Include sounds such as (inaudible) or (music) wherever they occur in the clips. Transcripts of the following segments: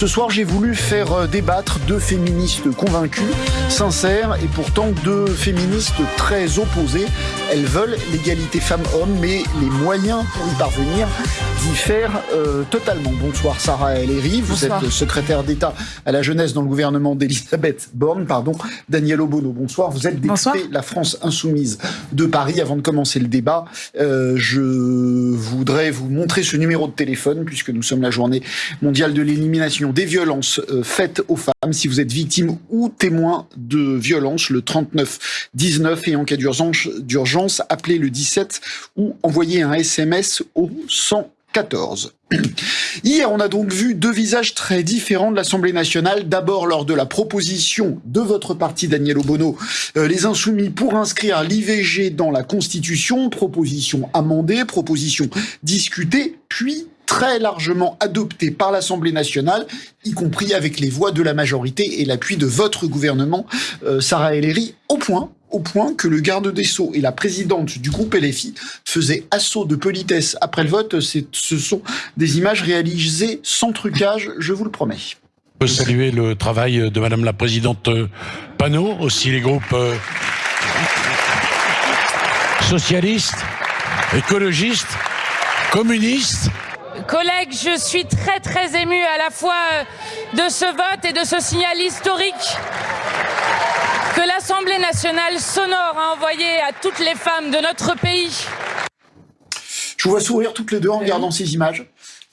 Ce soir, j'ai voulu faire euh, débattre deux féministes convaincus, sincères et pourtant deux féministes très opposées. Elles veulent l'égalité femmes-hommes, mais les moyens pour y parvenir diffèrent euh, totalement. Bonsoir Sarah Ellery, vous êtes secrétaire d'État à la jeunesse dans le gouvernement d'Elisabeth Borne. Pardon. Daniel Obono, bonsoir. Vous êtes député La France Insoumise de Paris. Avant de commencer le débat, euh, je voudrais vous montrer ce numéro de téléphone puisque nous sommes la journée mondiale de l'élimination des violences euh, faites aux femmes. Si vous êtes victime ou témoin de violences, le 39 19 et en cas d'urgence, appelez le 17 ou envoyez un SMS au 114. (clears throat) Hier, on a donc vu deux visages très différents de l'Assemblée nationale. D'abord, lors de la proposition de votre parti, Daniel Obono, euh, les Insoumis pour inscrire l'IVG dans la Constitution, proposition amendée, proposition discutée, puis très largement adopté par l'Assemblée nationale, y compris avec les voix de la majorité et l'appui de votre gouvernement, euh, Sarah Ellery, au point au point que le garde des Sceaux et la présidente du groupe LFI faisaient assaut de politesse après le vote. Ce sont des images réalisées sans trucage, je vous le promets. Je peux saluer le travail de Madame la Présidente Panot, aussi les groupes euh, socialistes, écologistes, communistes, Collègues, je suis très très ému à la fois de ce vote et de ce signal historique que l'Assemblée nationale sonore a envoyé à toutes les femmes de notre pays. Je vous vois sourire toutes les deux en regardant ces images.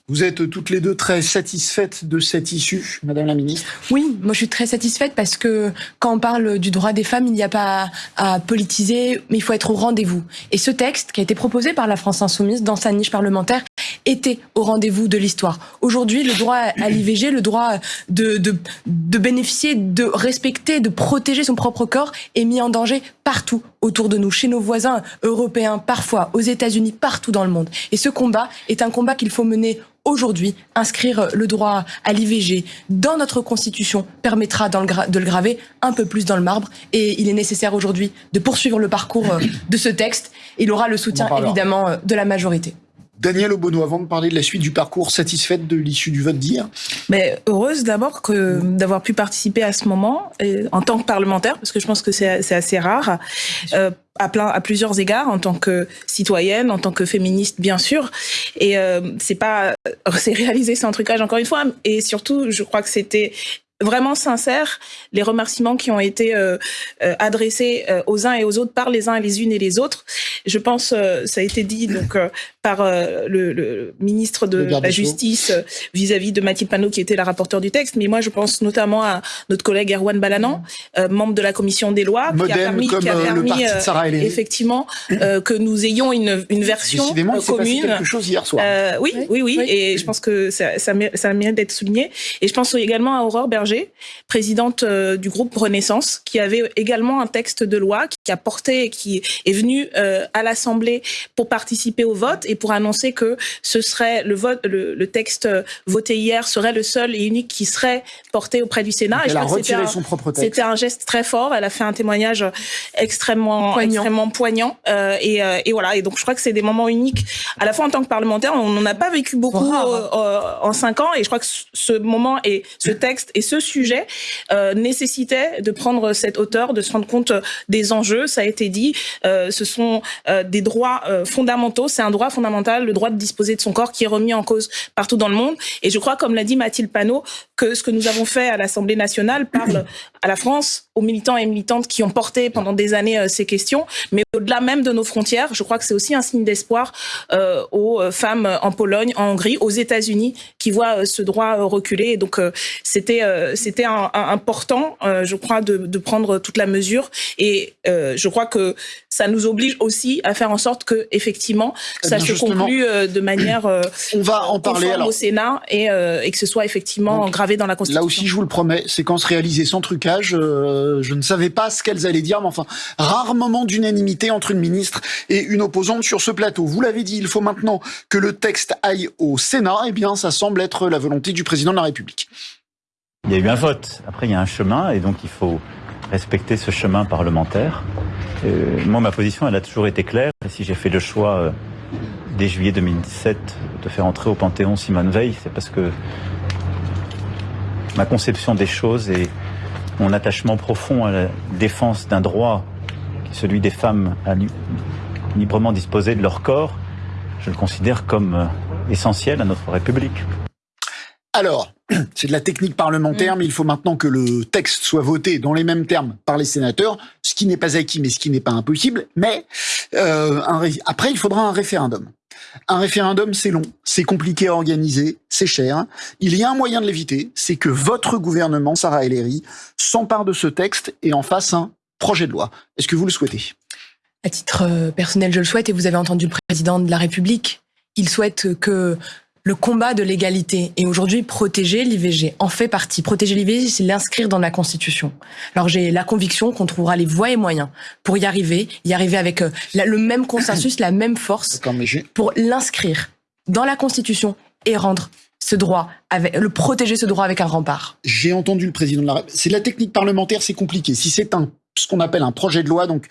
Vous êtes toutes les deux très satisfaites de cette issue, Madame la Ministre Oui, moi je suis très satisfaite parce que quand on parle du droit des femmes, il n'y a pas à politiser, mais il faut être au rendez-vous. Et ce texte qui a été proposé par la France Insoumise dans sa niche parlementaire était au rendez-vous de l'histoire. Aujourd'hui, le droit à l'IVG, le droit de, de, de bénéficier, de respecter, de protéger son propre corps est mis en danger partout autour de nous, chez nos voisins européens, parfois aux États-Unis, partout dans le monde. Et ce combat est un combat qu'il faut mener aujourd'hui. Inscrire le droit à l'IVG dans notre Constitution permettra de le graver un peu plus dans le marbre. Et il est nécessaire aujourd'hui de poursuivre le parcours euh, de ce texte. Il aura le soutien évidemment euh, de la majorité. Daniel Obono, avant de parler de la suite du parcours, satisfaite de l'issue du vote d'hier Mais heureuse d'abord que d'avoir pu participer à ce moment en tant que parlementaire, parce que je pense que c'est assez rare. Euh, à, plusieurs égards en tant que citoyenne, en tant que féministe bien sûr, et euh, c'est pas c'est réalisé sans trucage encore une fois, et surtout je crois que c'était vraiment sincère les remerciements qui ont été euh, euh, adressés euh, aux uns et aux autres par les uns et les unes et les autres. Je pense, ça a été dit donc par le, le, ministre de la Justice vis-à-vis de Mathilde Panot qui était la rapporteure du texte, mais moi je pense notamment à notre collègue Erwan Balanan, membre de la commission des lois, qui a permis, qui a permis effectivement que nous ayons une, une version commune. quelque chose hier soir. oui, oui, oui, et je pense que ça, ça, ça mérite d'être souligné. Et je pense également à Aurore Berger présidente euh, du groupe Renaissance, qui avait également un texte de loi qui a porté, qui est venu euh, à l'Assemblée pour participer au vote et pour annoncer que ce serait le vote, le, texte voté hier serait le seul et unique qui serait porté auprès du Sénat. elle a retiré son propre texte. C'était un geste très fort. Elle a fait un témoignage extrêmement poignant, extrêmement poignant. Euh, et, et, voilà. Et donc je crois que c'est des moments uniques. À la fois en tant que parlementaire, on n'en a pas vécu beaucoup en cinq ans. Et je crois que ce moment et ce texte et ce sujet euh, nécessitait de prendre cette hauteur, de se rendre compte des enjeux. Ça a été dit, euh, ce sont euh, des droits fondamentaux. C'est un droit fondamental, le droit de disposer de son corps, qui est remis en cause partout dans le monde. Et je crois, comme l'a dit Mathilde Panot, que ce que nous avons fait à l'Assemblée nationale parle à la France, aux militants et militantes qui ont porté pendant des années ces questions, mais au-delà même de nos frontières, je crois que c'est aussi un signe d'espoir aux femmes en Pologne, en Hongrie, aux États-Unis, qui voient ce droit reculer. Et donc, c'était c'était important, euh, je crois, de, prendre toute la mesure. Et euh, je crois que ça nous oblige aussi à faire en sorte que, effectivement, eh ça se conclue euh, de manière on va en parler au Sénat et, que ce soit effectivement gravé dans la Constitution. Là aussi, je vous le promets, séquence réalisée sans trucage. je ne savais pas ce qu'elles allaient dire, mais enfin, rare moment d'unanimité entre une ministre et une opposante sur ce plateau. Vous l'avez dit, il faut maintenant que le texte aille au Sénat. Eh bien, ça semble être la volonté du président de la République. Il y a eu un vote. Après, il y a un chemin, et donc il faut respecter ce chemin parlementaire. Euh, moi, ma position, elle a toujours été claire. Et si j'ai fait le choix euh, dès juillet 2017 de faire entrer au Panthéon Simone Veil, c'est parce que ma conception des choses et mon attachement profond à la défense d'un droit, celui des femmes à librement disposer de leur corps, je le considère comme euh, essentiel à notre République. Alors, c'est de la technique parlementaire, mm. mais il faut maintenant que le texte soit voté dans les mêmes termes par les sénateurs, ce qui n'est pas acquis, mais ce qui n'est pas impossible. Mais euh, après, il faudra un référendum. Un référendum, c'est long, c'est compliqué à organiser, c'est cher. Il y a un moyen de l'éviter, c'est que votre gouvernement, Sarah Ellery, s'empare de ce texte et en fasse un projet de loi. Est-ce que vous le souhaitez? À titre euh, personnel, je le souhaite, et vous avez entendu le président de la République. Il souhaite que le combat de l'égalité et aujourd'hui protéger l'IVG en fait partie. Protéger l'IVG, c'est l'inscrire dans la Constitution. Alors j'ai la conviction qu'on trouvera les voies et moyens pour y arriver, y arriver avec euh, le même consensus, la même force pour l'inscrire dans la Constitution et rendre ce droit, avec, le protéger ce droit avec un rempart. J'ai entendu le président de la C'est la technique parlementaire, c'est compliqué. Si c'est un ce qu'on appelle un projet de loi, donc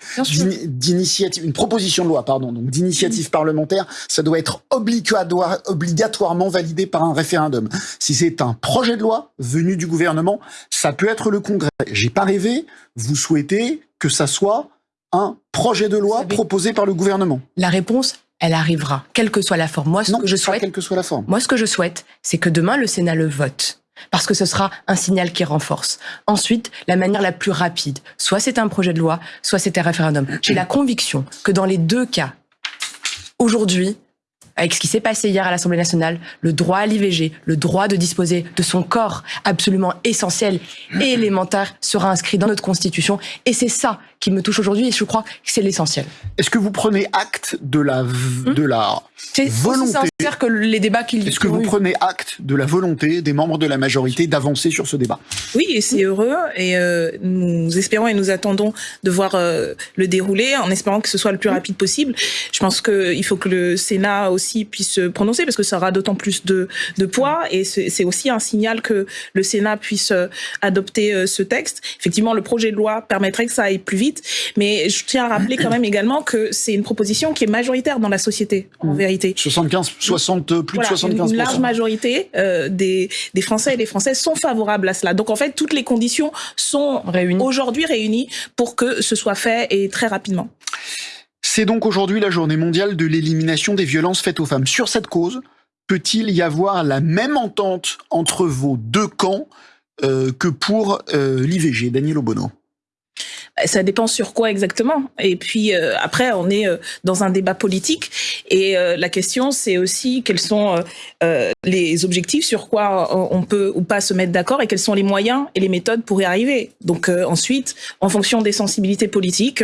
d'initiative, une proposition de loi, pardon, donc d'initiative parlementaire, ça doit être obligatoire, obligatoirement validé par un référendum. Si c'est un projet de loi venu du gouvernement, ça peut être le Congrès. J'ai pas rêvé. Vous souhaitez que ça soit un projet de loi proposé par le gouvernement La réponse, elle arrivera, quelle que soit la forme. Moi, ce que je souhaite, quelle que soit la forme. Moi, ce que je souhaite, c'est que demain le Sénat le vote parce que ce sera un signal qui renforce. Ensuite, la manière la plus rapide, soit c'est un projet de loi, soit c'est un référendum. J'ai la conviction que dans les deux cas, aujourd'hui, avec ce qui s'est passé hier à l'Assemblée nationale, le droit à l'IVG, le droit de disposer de son corps absolument essentiel et élémentaire sera inscrit dans notre Constitution. Et c'est ça qui me touche aujourd'hui et je crois que c'est l'essentiel. Est-ce que vous prenez acte de la, hmm de la volonté que les débats qu'il Est-ce que vous prenez acte de la volonté des membres de la majorité d'avancer sur ce débat? Oui, et c'est heureux et euh, nous espérons et nous attendons de voir euh, le dérouler en espérant que ce soit le plus rapide possible. Je pense qu'il faut que le Sénat aussi puisse se prononcer parce que ça aura d'autant plus de, de poids et c'est aussi un signal que le Sénat puisse euh, adopter ce texte. Effectivement, le projet de loi permettrait que ça aille plus vite, mais je tiens à rappeler quand même également que c'est une proposition qui est majoritaire dans la société, en mmh. vérité. 75 60, plus de 75 Une large majorité euh, des, des Français et des Françaises sont favorables à cela. Donc en fait, toutes les conditions sont aujourd'hui réunies pour que ce soit fait et très rapidement. C'est donc aujourd'hui la journée mondiale de l'élimination des violences faites aux femmes. Sur cette cause, peut-il y avoir la même entente entre vos deux camps euh, que pour euh, l'IVG Daniel Obono ça dépend sur quoi exactement. Et puis euh, après, on est euh, dans un débat politique et euh, la question, c'est aussi quels sont les objectifs, sur quoi on peut ou pas se mettre d'accord et quels sont les moyens et les méthodes pour y arriver. Donc ensuite, en fonction des sensibilités politiques,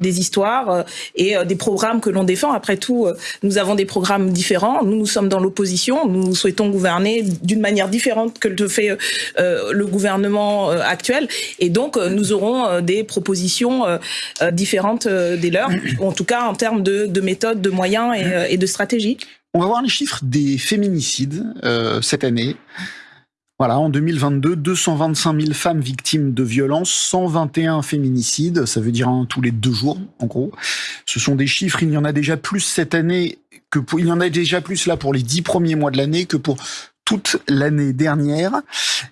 des histoires et des programmes que l'on défend. Après tout, nous avons des programmes différents. Nous, nous sommes dans l'opposition. Nous souhaitons gouverner d'une manière différente que le fait le gouvernement actuel. Et donc, nous aurons des propositions euh, euh, différentes euh, des leurs, (coughs) en tout cas en termes de, de méthodes, de moyens et, de stratégie. On va voir les chiffres des féminicides cette année. Voilà, en 2022, 225 000 femmes victimes de violences, 121 féminicides, ça veut dire un tous les deux jours, en gros. Ce sont des chiffres, il y en a déjà plus cette année que pour, il y en a déjà plus là pour les dix premiers mois de l'année que pour toute l'année dernière.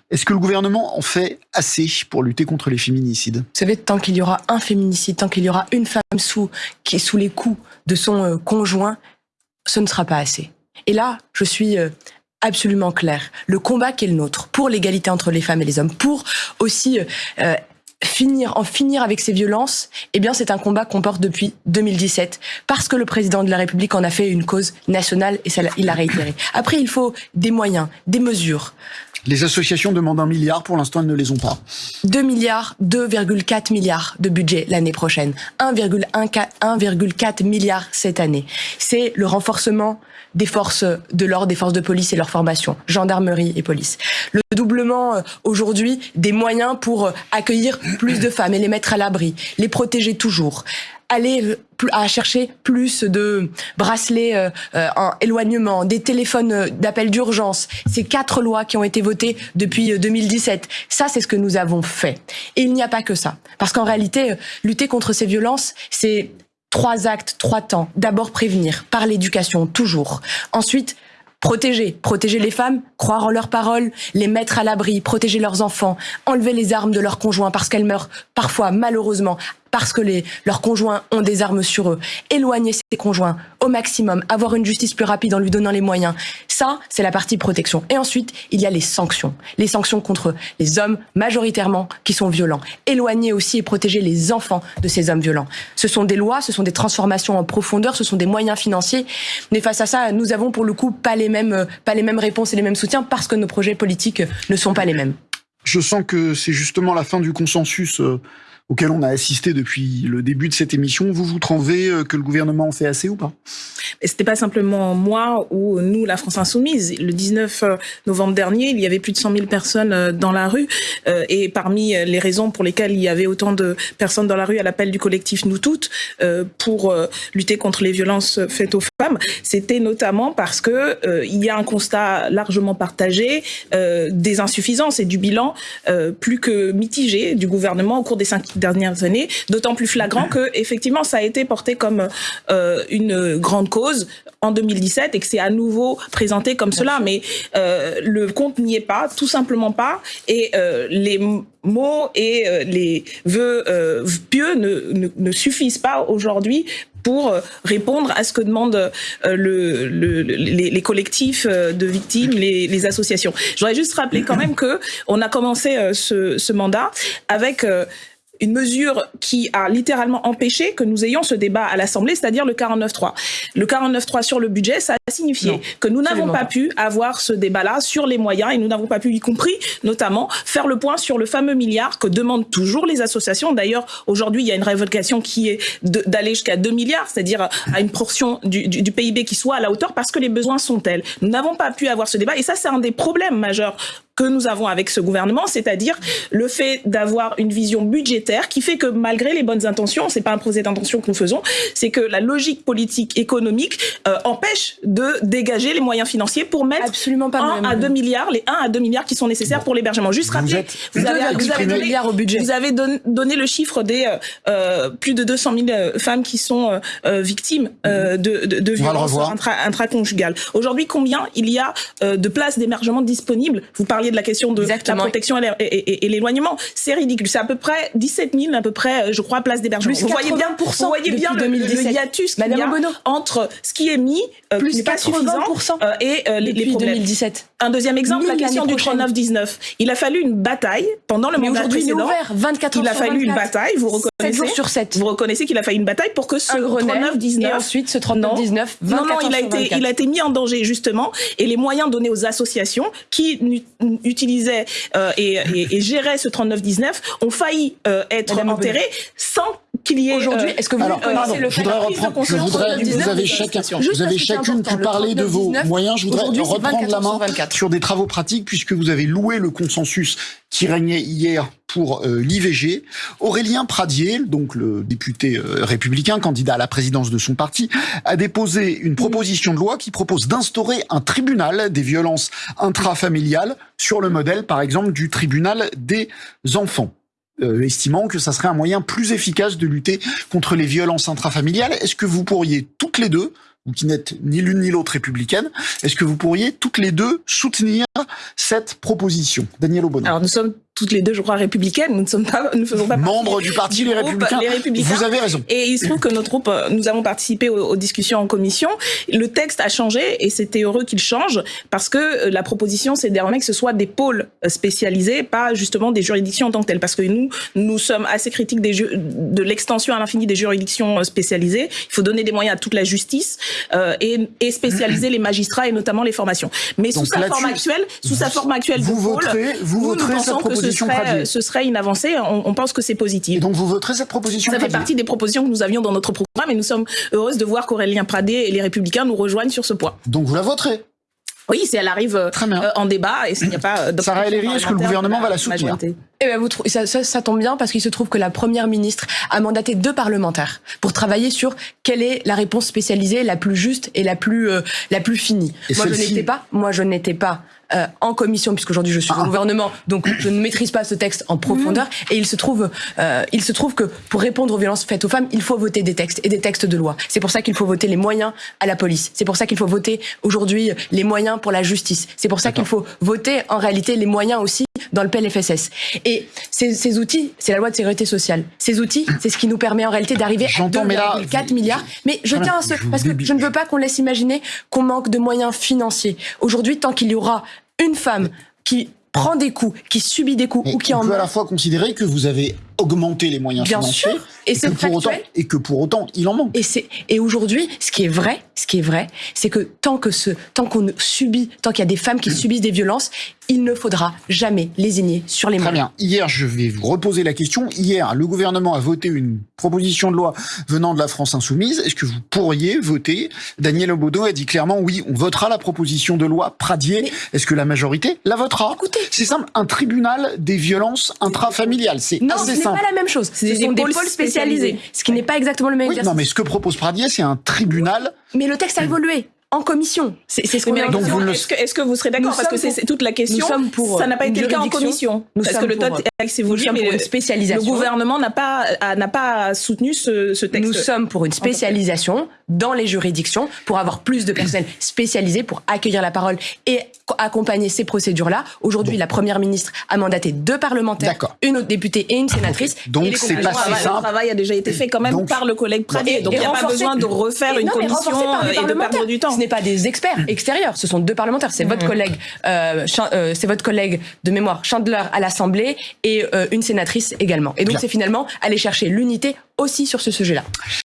Est-ce que le gouvernement en fait assez pour lutter contre les féminicides? Vous savez, tant qu'il y aura un féminicide, tant qu'il y aura une femme sous, qui est sous les coups de son euh, conjoint, ce ne sera pas assez. Et là, je suis euh, absolument clair. Le combat qui est le nôtre pour l'égalité entre les femmes et les hommes, pour aussi euh, finir, en finir avec ces violences, eh bien, c'est un combat qu'on porte depuis 2017 parce que le président de la République en a fait une cause nationale et ça, il l'a réitéré. Après, il faut des moyens, des mesures. Les associations demandent un milliard, pour l'instant, elles ne les ont pas. 2 milliards, 2,4 milliards de budget l'année prochaine. 1,4 milliard cette année. C'est le renforcement des forces de l'ordre, des forces de police et leur formation, gendarmerie et police. Le doublement euh, aujourd'hui des moyens pour euh, accueillir plus de femmes et les mettre à l'abri, les protéger toujours aller euh, à chercher plus de bracelets en éloignement, des téléphones d'appel d'urgence. Ces quatre lois qui ont été votées depuis 2017. Ça, c'est ce que nous avons fait. Et il n'y a pas que ça. Parce qu'en réalité, lutter contre ces violences, c'est Trois actes, trois temps. D'abord prévenir par l'éducation, toujours. Ensuite, Protéger, protéger les femmes, croire en leurs paroles, les mettre à l'abri, protéger leurs enfants, enlever les armes de leurs conjoints parce qu'elles meurent parfois malheureusement parce que leurs conjoints ont des armes sur eux. Éloigner ces conjoints au maximum, avoir une justice plus rapide en lui donnant les moyens. Ça, c'est la partie protection. Et ensuite, il y a les sanctions. Les sanctions contre les hommes majoritairement qui sont violents. Éloigner aussi et protéger les enfants de ces hommes violents. Ce sont des lois, ce sont des transformations en profondeur, ce sont des moyens financiers. Mais face à ça, nous avons pour le coup pas les mêmes, pas les mêmes réponses et les mêmes soutiens parce que nos projets politiques ne sont pas les mêmes. Je sens que c'est justement la fin du consensus euh, auquel on a assisté depuis le début de cette émission. Vous vous trouvez euh, que le gouvernement en fait assez ou pas? C'était pas simplement moi ou nous, la France Insoumise. Le 19 euh, novembre dernier, il y avait plus de 100 000 personnes euh, dans la rue. Et parmi les raisons pour lesquelles il y avait autant de personnes dans la rue à l'appel du collectif Nous Toutes pour lutter contre les violences faites aux femmes, c'était notamment parce que il y a un constat largement partagé des insuffisances et du bilan plus que mitigé du gouvernement au cours des cinq dernières années, d'autant plus flagrant que effectivement ça a été porté comme euh, une grande cause en 2017 et que c'est à nouveau présenté comme cela. Mais euh, le compte n'y est pas, tout simplement pas. Et euh, les mots et les vœux pieux ne, ne, ne, suffisent pas aujourd'hui pour répondre à ce que demandent le, le, les, les, collectifs de victimes, les, les associations. Je voudrais juste rappeler quand même que on a commencé ce, ce mandat avec une mesure qui a littéralement empêché que nous ayons ce débat à l'Assemblée, c'est-à-dire le 49.3. Le 49.3 sur le budget, ça a signifié que nous n'avons pas pu avoir ce débat-là sur les moyens et nous n'avons pas pu, y compris notamment, faire le point sur le fameux milliard que demandent toujours les associations. D'ailleurs, aujourd'hui, il y a une révocation qui est d'aller jusqu'à 2 milliards, c'est-à-dire à une portion du, du, du PIB qui soit à la hauteur parce que les besoins sont tels. Nous n'avons pas pu avoir ce débat et ça, c'est un des problèmes majeurs que nous avons avec ce gouvernement, c'est-à-dire le fait d'avoir une vision budgétaire qui fait que malgré les bonnes intentions, c'est pas un procès d'intention que nous faisons, c'est que la logique politique économique euh, empêche de dégager les moyens financiers pour mettre Absolument pas 1 à 2 milliards, les 1 à 2 milliards qui sont nécessaires pour l'hébergement. Juste rappeler, vous, avez, vous avez donné, au budget. Vous avez don, donné le chiffre des euh, euh plus de 200 000 euh, femmes qui sont euh, victimes de, de, de violences intra, intraconjugales. Aujourd'hui, combien il y a de places d'hébergement disponibles? Vous parliez de la question de Exactement. la protection et, et, l'éloignement. C'est ridicule. C'est à peu près 17 000, à peu près, je crois, places d'hébergement. Vous voyez bien, vous voyez bien le, le, hiatus qu'il y a entre ce qui est mis, euh, plus pas suffisant, euh, et euh, les, les problèmes. 2017. Un deuxième exemple, la question du 39-19. Il a fallu une bataille pendant le Mais mandat précédent. Il, ouvert 24 il a fallu 24. une bataille, vous reconnaissez 7 jours sur 7. Vous reconnaissez qu'il a fallu une bataille pour que ce 39-19 et ensuite ce 39-19 non, non, il a été il a été mis en danger justement et les moyens donnés aux associations qui utilisaient euh, et, et, et, géraient ce 39-19 ont failli euh, être Madame enterrés sans qu'il y ait aujourd'hui. Est-ce que vous Alors, pardon, le je voudrais reprendre. Je voudrais, vous avez chacun, vous avez chacune pu parler de vos moyens. Je voudrais reprendre la main sur des travaux pratiques puisque vous avez loué le consensus qui régnait hier pour euh, l'IVG. Aurélien Pradier, donc le député euh, républicain, candidat à la présidence de son parti, a déposé une proposition de loi qui propose d'instaurer un tribunal des violences intrafamiliales sur le modèle, par exemple, du tribunal des enfants. Euh, estimant que ça serait un moyen plus efficace de lutter contre les violences intrafamiliales. Est-ce que vous pourriez toutes les deux vous qui n'êtes ni l'une ni l'autre républicaine, est-ce que vous pourriez toutes les deux soutenir cette proposition? Daniel sommes toutes les deux, je crois, républicaines. Nous ne sommes pas, nous faisons pas membres du parti les, républicains. les, républicains. Vous avez raison. Et il se trouve que notre groupe, euh, nous avons participé aux, aux discussions en commission. Le texte a changé et c'était heureux qu'il change parce que euh, la proposition, c'est désormais que ce soit des pôles euh, spécialisés, pas justement des juridictions en tant que telles. Parce que nous, nous sommes assez critiques des de l'extension à l'infini des juridictions spécialisées. Il faut donner des moyens à toute la justice euh, et, et, spécialiser les magistrats et notamment les formations. Mais sous sa forme actuelle, sous sa forme actuelle, vous voterez, vous voterez cette proposition ce serait, ce serait une avancée. On, on pense que c'est positif. Et donc vous voterez cette proposition Ça fait partie des propositions que nous avions dans notre programme et nous sommes heureuses de voir qu'Aurélien Pradé et les Républicains nous rejoignent sur ce point. Donc vous la voterez oui, si elle arrive euh, en débat et s'il n'y a pas euh, Sarah Ellery, est-ce que le gouvernement va la soutenir eh ben, vous ça, ça, ça, tombe bien parce qu'il se trouve que la première ministre a mandaté deux parlementaires pour travailler sur quelle est la réponse spécialisée la plus juste et la plus euh, la plus finie. Et moi je n'étais pas, moi je n'étais pas euh, en commission, puisqu'aujourd'hui je suis au ah. gouvernement, donc je ne maîtrise pas ce texte en profondeur. Mhm. Et il se trouve, euh, il se trouve que pour répondre aux violences faites aux femmes, il faut voter des textes et des textes de loi. C'est pour ça qu'il faut voter les moyens à la police. C'est pour ça qu'il faut voter aujourd'hui les moyens pour la justice. C'est pour ça qu'il faut voter en réalité les moyens aussi dans le PLFSS. Et ces, ces outils, c'est la loi de sécurité sociale. Ces outils, c'est ce qui nous permet en réalité d'arriver à 2,4 milliards. Mais je tiens à ce, parce que je ne veux pas qu'on laisse imaginer qu'on manque de moyens financiers. Aujourd'hui, tant qu'il y aura une femme qui prend des coups, qui subit des coups ou qui on en peut à la fois considérer que vous avez augmenter les moyens Bien financiers sûr. Et, que pour autant, et que pour autant il en manque. Et c'est et aujourd'hui, ce qui est vrai, ce qui est vrai, c'est que tant que ce tant qu'on subit, tant qu'il y a des femmes qui (clears throat) subissent des violences, il ne faudra jamais lésigner sur les Très bien. Hier, je vais vous reposer la question. Hier, le gouvernement a voté une proposition de loi venant de la France insoumise. Est-ce que vous pourriez voter Daniel Obodo a dit clairement oui, on votera la proposition de loi Pradier. Est-ce que la majorité la votera? Écoutez, c'est simple, un tribunal des violences intrafamiliales. C'est assez simple pas la même chose. Ce sont des pôles spécialisés. Ce qui n'est pas exactement le même oui, Non, mais ce que propose Pradier, c'est un tribunal. Mais le texte a évolué en commission. C'est ce qu'on Est-ce que, est que, vous serez d'accord? Parce que c'est toute la question. Pour ça n'a pas été le cas en commission. Nous parce que le mais une spécialisation. le gouvernement n'a pas n'a pas soutenu ce, ce, texte. Nous sommes pour une spécialisation dans les juridictions pour avoir plus de personnel spécialisé pour accueillir la parole et accompagner ces procédures-là. Aujourd'hui, la première ministre a mandaté deux parlementaires, une autre députée et une sénatrice. Donc c'est pas si simple. Le travail a déjà été fait quand même par le collègue Pradier. Donc il n'y a pas besoin de refaire une commission et de perdre du temps ce n'est pas des experts extérieurs, ce sont deux parlementaires. C'est votre mmh. collègue, euh, euh, c'est votre collègue de mémoire Chandler à l'Assemblée et euh, une sénatrice également. Et donc c'est finalement aller chercher l'unité aussi sur ce sujet-là.